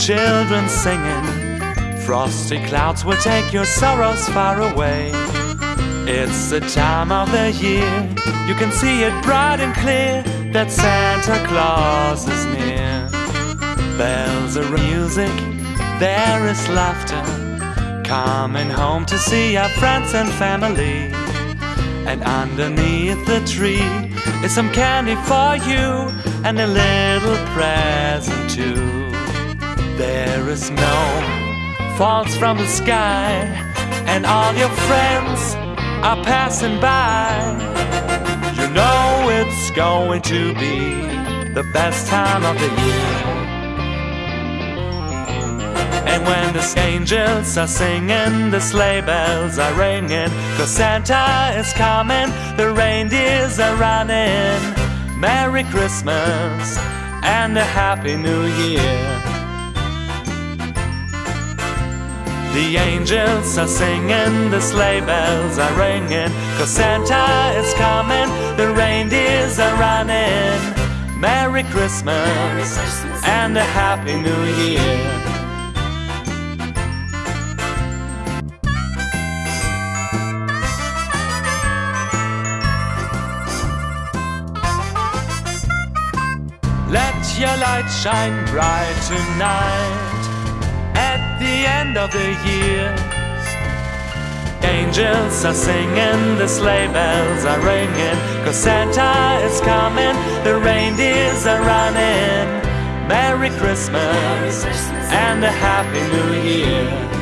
children singing. Frosty clouds will take your sorrows far away. It's the time of the year, you can see it bright and clear that Santa Claus is near. Bells are music, there is laughter. Coming home to see our friends and family. And underneath the tree is some candy for you and a little present too. There is snow falls from the sky, and all your friends are passing by. You know it's going to be the best time of the year. And when the angels are singing, the sleigh bells are ringing, cause Santa is coming, the reindeers are running. Merry Christmas and a Happy New Year. The angels are singing, the sleigh bells are ringing, cause Santa is coming, the reindeers are running. Merry Christmas and a Happy New Year. Let your light shine bright tonight end of the year. Angels are singing, the sleigh bells are ringing, cause Santa is coming, the reindeers are running. Merry Christmas and a Happy New Year.